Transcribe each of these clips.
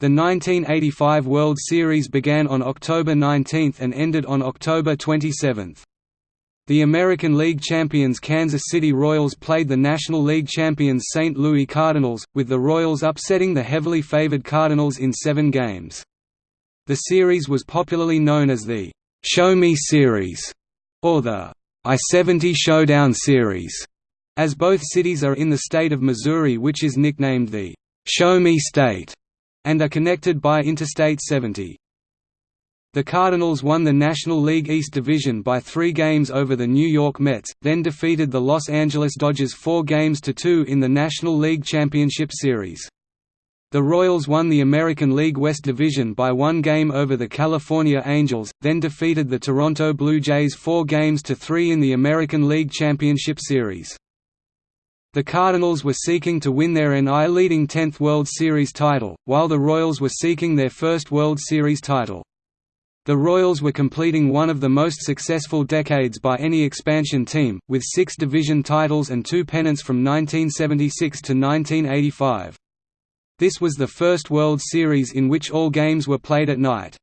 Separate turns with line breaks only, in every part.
The 1985 World Series began on October 19 and ended on October 27. The American League champions Kansas City Royals played the National League champions St. Louis Cardinals, with the Royals upsetting the heavily favored Cardinals in seven games. The series was popularly known as the Show Me Series, or the I-70 Showdown Series, as both cities are in the state of Missouri which is nicknamed the Show Me State, and are connected by Interstate 70. The Cardinals won the National League East Division by three games over the New York Mets, then defeated the Los Angeles Dodgers four games to two in the National League Championship Series. The Royals won the American League West Division by one game over the California Angels, then defeated the Toronto Blue Jays four games to three in the American League Championship Series. The Cardinals were seeking to win their NI leading 10th World Series title, while the Royals were seeking their first World Series title. The Royals were completing one of the most successful decades by any expansion team, with six division titles and two pennants from 1976 to 1985. This was the first World Series in which all games were played at night.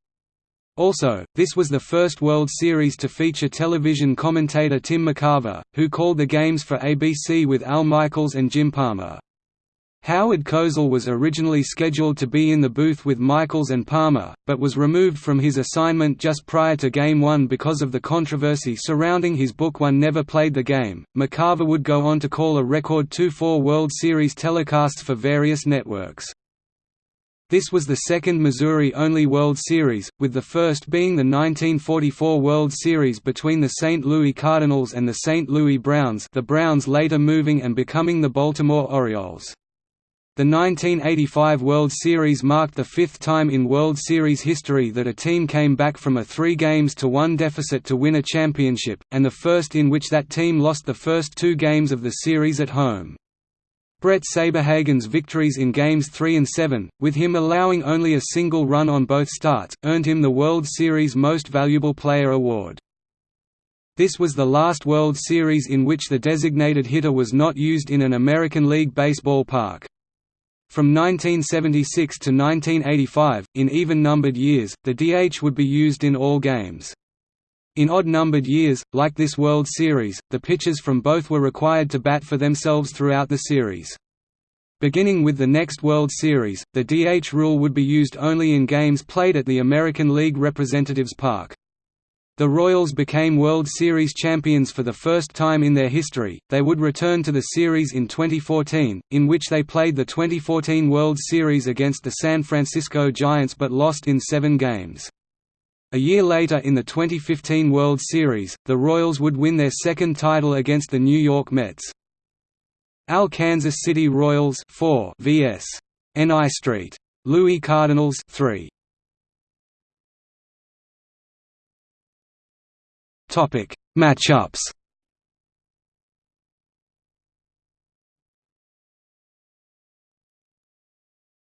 Also, this was the first World Series to feature television commentator Tim McCarver, who called the games for ABC with Al Michaels and Jim Palmer. Howard Cosell was originally scheduled to be in the booth with Michaels and Palmer, but was removed from his assignment just prior to Game 1 because of the controversy surrounding his book One Never Played the Game. McCarver would go on to call a record 2-4 World Series telecasts for various networks. This was the second Missouri-only World Series, with the first being the 1944 World Series between the St. Louis Cardinals and the St. Louis Browns the Browns later moving and becoming the Baltimore Orioles. The 1985 World Series marked the fifth time in World Series history that a team came back from a three games to one deficit to win a championship, and the first in which that team lost the first two games of the series at home. Bret Saberhagen's victories in Games 3 and 7, with him allowing only a single run on both starts, earned him the World Series Most Valuable Player award. This was the last World Series in which the designated hitter was not used in an American League Baseball park. From 1976 to 1985, in even-numbered years, the DH would be used in all games. In odd-numbered years, like this World Series, the pitchers from both were required to bat for themselves throughout the series. Beginning with the next World Series, the DH rule would be used only in games played at the American League Representatives Park. The Royals became World Series champions for the first time in their history. They would return to the series in 2014, in which they played the 2014 World Series against the San Francisco Giants but lost in seven games. A year later in the 2015 World Series, the Royals would win their second title against the New York Mets. Al Kansas City Royals 4 vs. NI Street. Louis Cardinals 3. Topic: Matchups.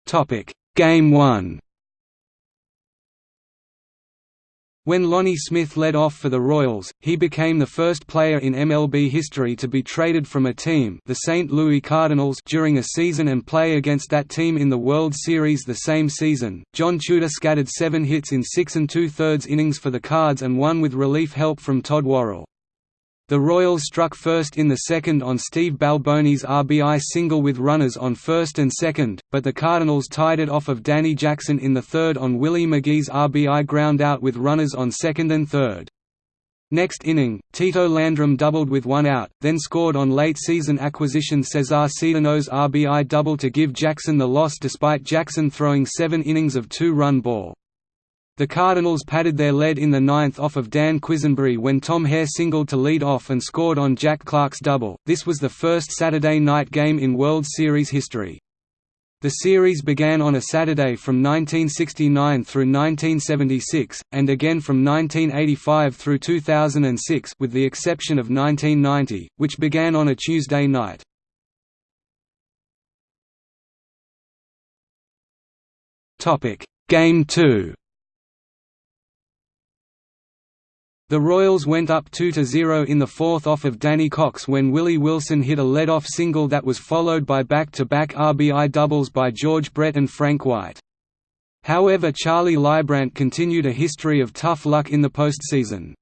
Topic: Game 1. When Lonnie Smith led off for the Royals, he became the first player in MLB history to be traded from a team the St. Louis Cardinals during a season and play against that team in the World Series the same season. John Tudor scattered seven hits in six and two-thirds innings for the Cards and won with relief help from Todd Worrell. The Royals struck first in the second on Steve Balboni's RBI single with runners on first and second, but the Cardinals tied it off of Danny Jackson in the third on Willie McGee's RBI groundout with runners on second and third. Next inning, Tito Landrum doubled with one out, then scored on late-season acquisition Cesar Cedeno's RBI double to give Jackson the loss despite Jackson throwing seven innings of two-run ball. The Cardinals padded their lead in the ninth off of Dan Quisenberry when Tom Herr singled to lead off and scored on Jack Clark's double. This was the first Saturday night game in World Series history. The series began on a Saturday from 1969 through 1976, and again from 1985 through 2006 with the exception of 1990, which began on a Tuesday night. Game 2 The Royals went up 2–0 in the fourth off of Danny Cox when Willie Wilson hit a lead-off single that was followed by back-to-back -back RBI doubles by George Brett and Frank White. However Charlie Leibbrandt continued a history of tough luck in the postseason.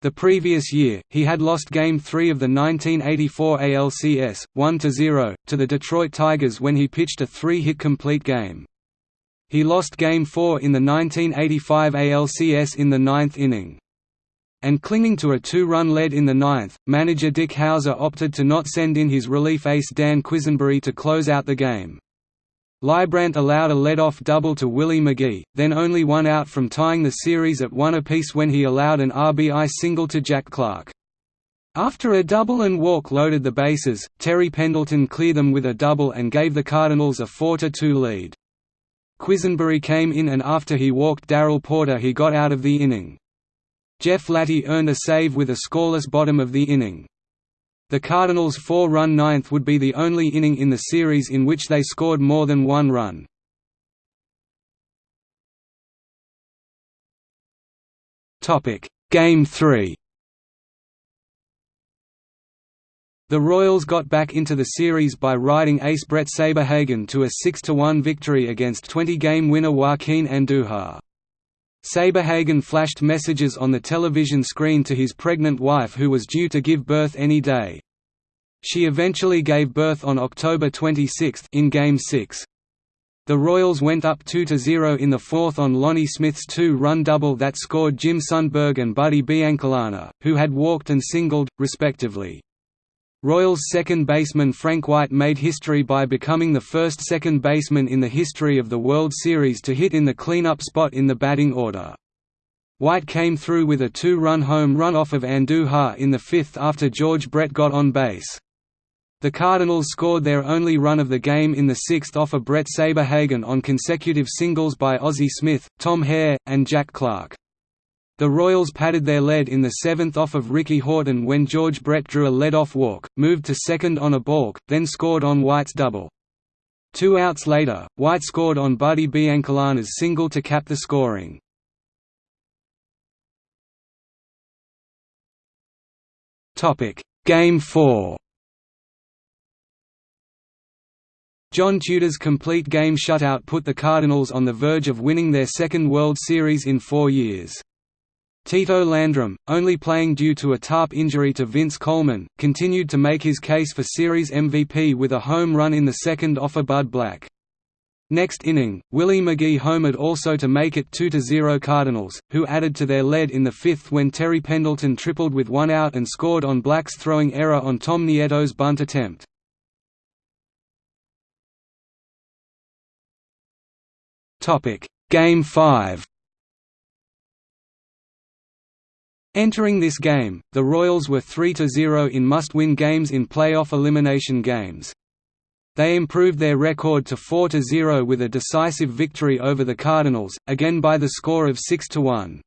The previous year, he had lost Game 3 of the 1984 ALCS, 1–0, to the Detroit Tigers when he pitched a three-hit complete game. He lost Game 4 in the 1985 ALCS in the ninth inning. And clinging to a two-run lead in the ninth, manager Dick Howser opted to not send in his relief ace Dan Quisenberry to close out the game. Leibbrandt allowed a lead-off double to Willie McGee, then only one out from tying the series at one apiece when he allowed an RBI single to Jack Clark. After a double and walk loaded the bases, Terry Pendleton cleared them with a double and gave the Cardinals a 4–2 lead. Quisenberry came in and after he walked Darrell Porter he got out of the inning. Jeff Lahti earned a save with a scoreless bottom of the inning. The Cardinals' four-run ninth would be the only inning in the series in which they scored more than one run. Game 3 The Royals got back into the series by riding ace Bret Saberhagen to a 6–1 victory against 20-game winner Joaquin Andujar. Saberhagen flashed messages on the television screen to his pregnant wife who was due to give birth any day. She eventually gave birth on October 26 in Game 6. The Royals went up 2–0 in the fourth on Lonnie Smith's two-run double that scored Jim Sundberg and Buddy Biancalana, who had walked and singled, respectively. Royals second baseman Frank White made history by becoming the first second baseman in the history of the World Series to hit in the cleanup spot in the batting order. White came through with a two-run home run off of Andujar in the fifth after George Brett got on base. The Cardinals scored their only run of the game in the sixth off of Bret Saberhagen on consecutive singles by Ozzie Smith, Tom Herr, and Jack Clark. The Royals padded their lead in the seventh off of Ricky Horton when George Brett drew a lead-off walk, moved to second on a balk, then scored on White's double. Two outs later, White scored on Buddy Biancalana's single to cap the scoring. Game 4 John Tudor's complete game shutout put the Cardinals on the verge of winning their second World Series in four years. Tito Landrum, only playing due to a tarp injury to Vince Coleman, continued to make his case for Series MVP with a home run in the second off of Bud Black. Next inning, Willie McGee homered also to make it 2–0 Cardinals, who added to their lead in the fifth when Terry Pendleton tripled with one out and scored on Black's throwing error on Tom Nieto's bunt attempt. Game 5 Entering this game, the Royals were 3–0 in must-win games in playoff elimination games. They improved their record to 4–0 with a decisive victory over the Cardinals, again by the score of 6–1.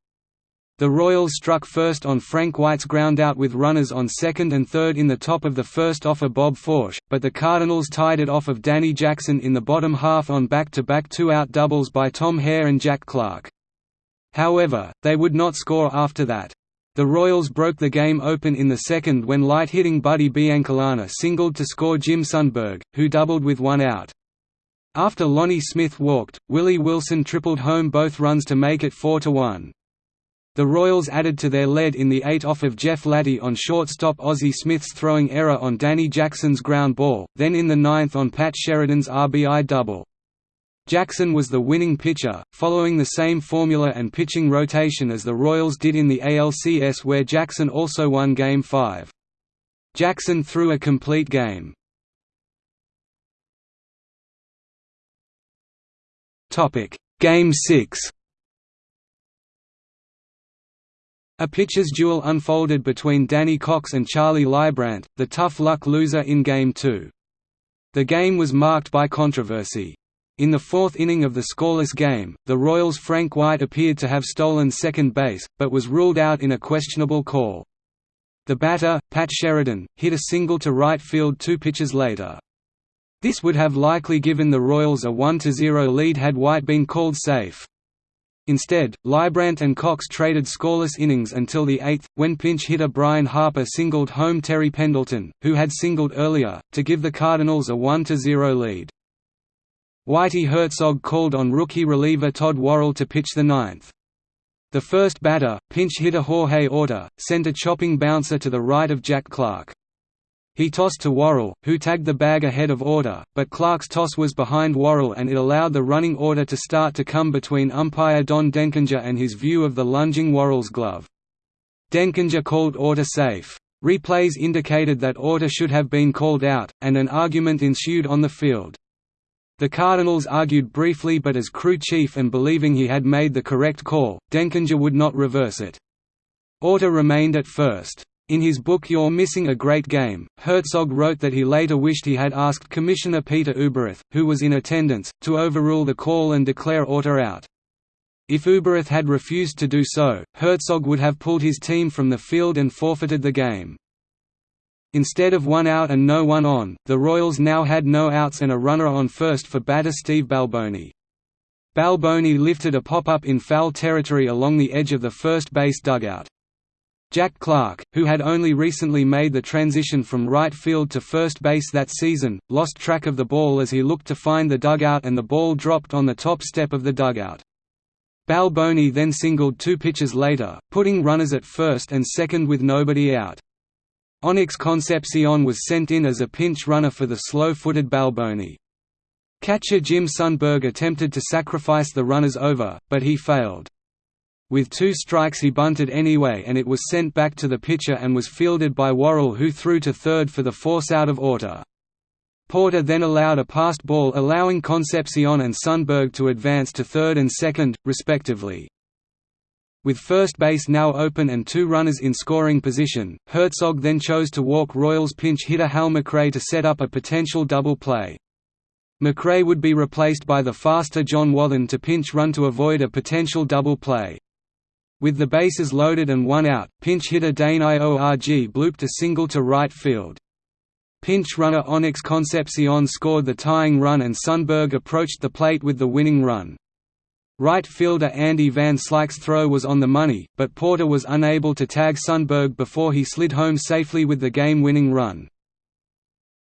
The Royals struck first on Frank White's groundout with runners on second and third in the top of the first off of Bob Forsch, but the Cardinals tied it off of Danny Jackson in the bottom half on back-to-back two-out doubles by Tom Herr and Jack Clark. However, they would not score after that. The Royals broke the game open in the second when light-hitting Buddy Biancalana singled to score Jim Sundberg, who doubled with one out. After Lonnie Smith walked, Willie Wilson tripled home both runs to make it 4–1. The Royals added to their lead in the eight off of Jeff Lahti on shortstop Ozzie Smith's throwing error on Danny Jackson's ground ball, then in the ninth on Pat Sheridan's RBI double. Jackson was the winning pitcher, following the same formula and pitching rotation as the Royals did in the ALCS where Jackson also won Game 5. Jackson threw a complete game. Game 6 A pitcher's duel unfolded between Danny Cox and Charlie Leibbrandt, the tough luck loser in Game 2. The game was marked by controversy. In the fourth inning of the scoreless game, the Royals' Frank White appeared to have stolen second base, but was ruled out in a questionable call. The batter, Pat Sheridan, hit a single to right field two pitches later. This would have likely given the Royals a 1–0 lead had White been called safe. Instead, Leibbrandt and Cox traded scoreless innings until the eighth, when pinch hitter Brian Harper singled home Terry Pendleton, who had singled earlier, to give the Cardinals a 1–0 lead. Whitey Herzog called on rookie reliever Todd Worrell to pitch the ninth. The first batter, pinch hitter Jorge Orta, sent a chopping bouncer to the right of Jack Clark. He tossed to Worrell, who tagged the bag ahead of Orta, but Clark's toss was behind Worrell and it allowed the running Orta to start to come between umpire Don Denkinger and his view of the lunging Worrell's glove. Denkinger called Orta safe. Replays indicated that Orta should have been called out, and an argument ensued on the field. The Cardinals argued briefly but as crew chief and believing he had made the correct call, Denkinger would not reverse it. Orta remained at first. In his book You're Missing a Great Game, Herzog wrote that he later wished he had asked Commissioner Peter Ueberroth, who was in attendance, to overrule the call and declare Orta out. If Ueberroth had refused to do so, Herzog would have pulled his team from the field and forfeited the game. Instead of one out and no one on, the Royals now had no outs and a runner on first for batter Steve Balboni. Balboni lifted a pop-up in foul territory along the edge of the first base dugout. Jack Clark, who had only recently made the transition from right field to first base that season, lost track of the ball as he looked to find the dugout and the ball dropped on the top step of the dugout. Balboni then singled two pitches later, putting runners at first and second with nobody out. Onix Concepcion was sent in as a pinch runner for the slow-footed Balboni. Catcher Jim Sundberg attempted to sacrifice the runners over, but he failed. With two strikes he bunted anyway and it was sent back to the pitcher and was fielded by Worrell who threw to third for the force out of order. Porter then allowed a passed ball allowing Concepcion and Sundberg to advance to third and second, respectively. With first base now open and two runners in scoring position, Herzog then chose to walk Royals pinch hitter Hal McRae to set up a potential double play. McRae would be replaced by the faster John Wathan to pinch run to avoid a potential double play. With the bases loaded and one out, pinch hitter Dane Iorg blooped a single to right field. Pinch runner Onix Concepcion scored the tying run and Sundberg approached the plate with the winning run. Right fielder Andy Van Slyke's throw was on the money, but Porter was unable to tag Sundberg before he slid home safely with the game-winning run.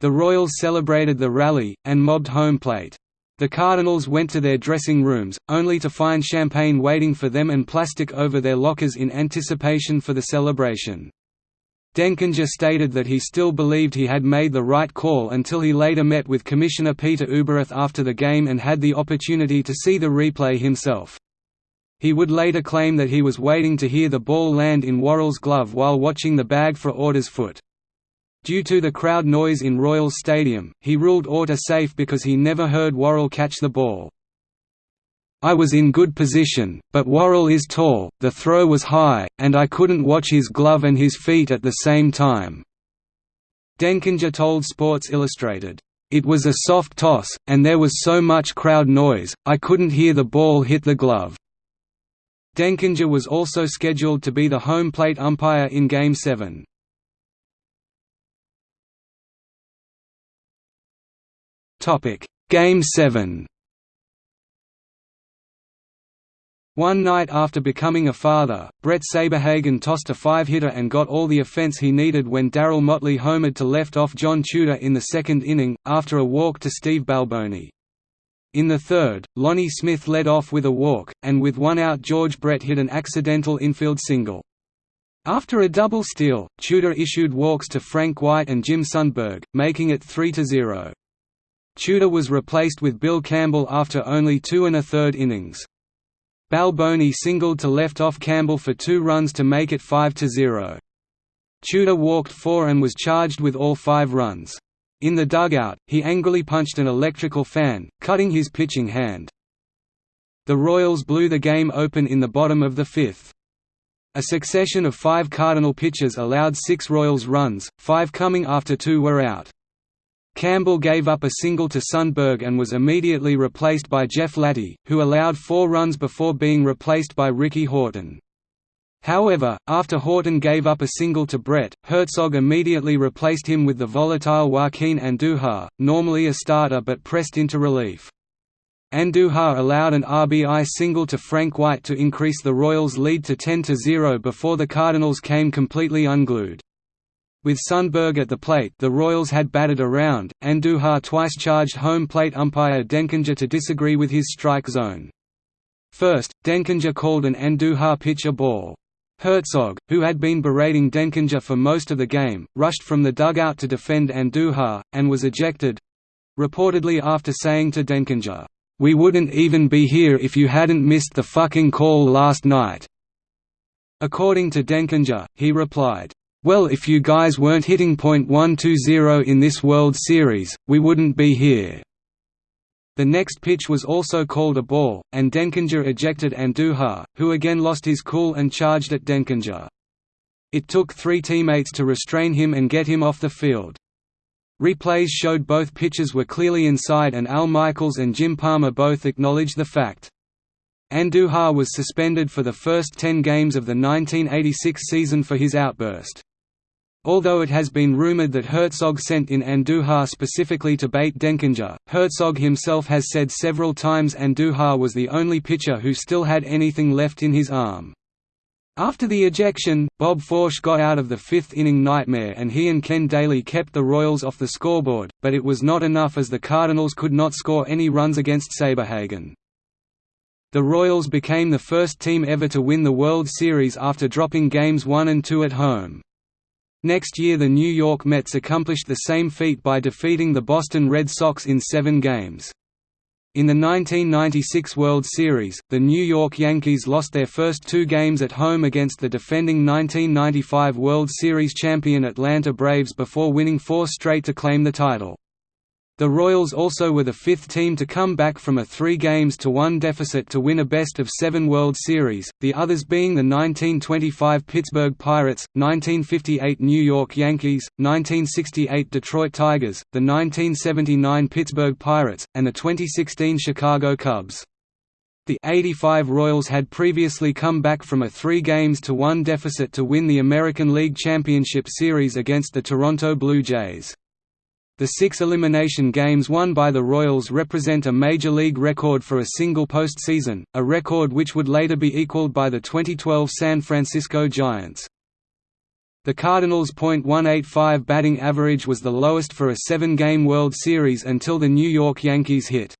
The Royals celebrated the rally, and mobbed home plate. The Cardinals went to their dressing rooms, only to find champagne waiting for them and plastic over their lockers in anticipation for the celebration. Denkinger stated that he still believed he had made the right call until he later met with Commissioner Peter Ueberroth after the game and had the opportunity to see the replay himself. He would later claim that he was waiting to hear the ball land in Worrell's glove while watching the bag for Orta's foot. Due to the crowd noise in Royals Stadium, he ruled Orta safe because he never heard Worrell catch the ball. I was in good position, but Worrell is tall, the throw was high, and I couldn't watch his glove and his feet at the same time." Denkinger told Sports Illustrated, "...it was a soft toss, and there was so much crowd noise, I couldn't hear the ball hit the glove." Denkinger was also scheduled to be the home plate umpire in Game 7. Topic: Game 7. One night after becoming a father, Bret Saberhagen tossed a five-hitter and got all the offense he needed when Darryl Motley homered to left off John Tudor in the second inning, after a walk to Steve Balboni. In the third, Lonnie Smith led off with a walk, and with one out George Brett hit an accidental infield single. After a double steal, Tudor issued walks to Frank White and Jim Sundberg, making it 3–0. Tudor was replaced with Bill Campbell after only two and a third innings. Balboni singled to left off Campbell for two runs to make it 5–0. Tudor walked four and was charged with all five runs. In the dugout, he angrily punched an electrical fan, cutting his pitching hand. The Royals blew the game open in the bottom of the fifth. A succession of five Cardinal pitchers allowed six Royals runs, five coming after two were out. Campbell gave up a single to Sundberg and was immediately replaced by Jeff Lahti, who allowed four runs before being replaced by Ricky Horton. However, after Horton gave up a single to Brett, Herzog immediately replaced him with the volatile Joaquin Andujar, normally a starter but pressed into relief. Andujar allowed an RBI single to Frank White to increase the Royals' lead to 10–0 before the Cardinals came completely unglued. With Sundberg at the plate the Royals had batted around, and Andujar twice charged home plate umpire Denkinger to disagree with his strike zone. First, Denkinger called an Andujar pitch a ball. Herzog, who had been berating Denkinger for most of the game, rushed from the dugout to defend Andujar, and was ejected—reportedly after saying to Denkinger, "'We wouldn't even be here if you hadn't missed the fucking call last night'". According to Denkinger, he replied, well if you guys weren't hitting .120 in this World Series, we wouldn't be here." The next pitch was also called a ball, and Denkinger ejected Andujar, who again lost his cool and charged at Denkinger. It took three teammates to restrain him and get him off the field. Replays showed both pitches were clearly inside and Al Michaels and Jim Palmer both acknowledged the fact. Andujar was suspended for the first ten games of the 1986 season for his outburst. Although it has been rumored that Herzog sent in Andujar specifically to bait Denkinger, Herzog himself has said several times Andujar was the only pitcher who still had anything left in his arm. After the ejection, Bob Forsch got out of the fifth-inning nightmare and he and Ken Dayley kept the Royals off the scoreboard, but it was not enough as the Cardinals could not score any runs against Saberhagen. The Royals became the first team ever to win the World Series after dropping games 1 and 2 at home. Next year the New York Mets accomplished the same feat by defeating the Boston Red Sox in seven games. In the 1996 World Series, the New York Yankees lost their first two games at home against the defending 1995 World Series champion Atlanta Braves before winning four straight to claim the title. The Royals also were the fifth team to come back from a three games to one deficit to win a best-of-seven World Series, the others being the 1925 Pittsburgh Pirates, 1958 New York Yankees, 1968 Detroit Tigers, the 1979 Pittsburgh Pirates, and the 2016 Chicago Cubs. The 85 Royals had previously come back from a three games to one deficit to win the American League Championship Series against the Toronto Blue Jays. The six elimination games won by the Royals represent a Major League record for a single postseason, a record which would later be equaled by the 2012 San Francisco Giants. The Cardinals' .185 batting average was the lowest for a seven-game World Series until the New York Yankees hit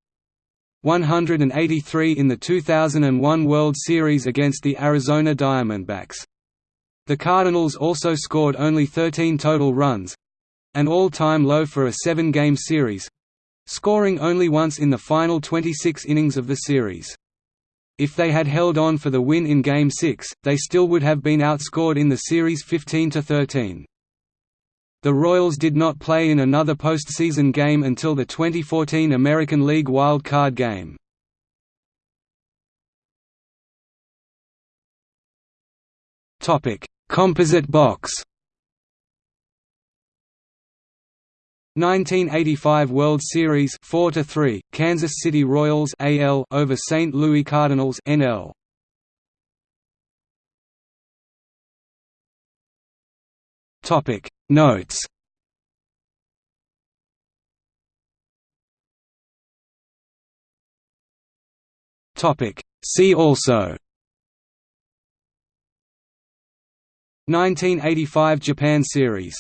183 in the 2001 World Series against the Arizona Diamondbacks. The Cardinals also scored only 13 total runs, an all-time low for a seven-game series—scoring only once in the final 26 innings of the series. If they had held on for the win in Game 6, they still would have been outscored in the series 15–13. The Royals did not play in another postseason game until the 2014 American League Wild Card game. Composite box 1985 World Series 4 to 3 Kansas City Royals AL over St. Louis Cardinals NL Topic Notes. Topic See also. 1985 Japan Series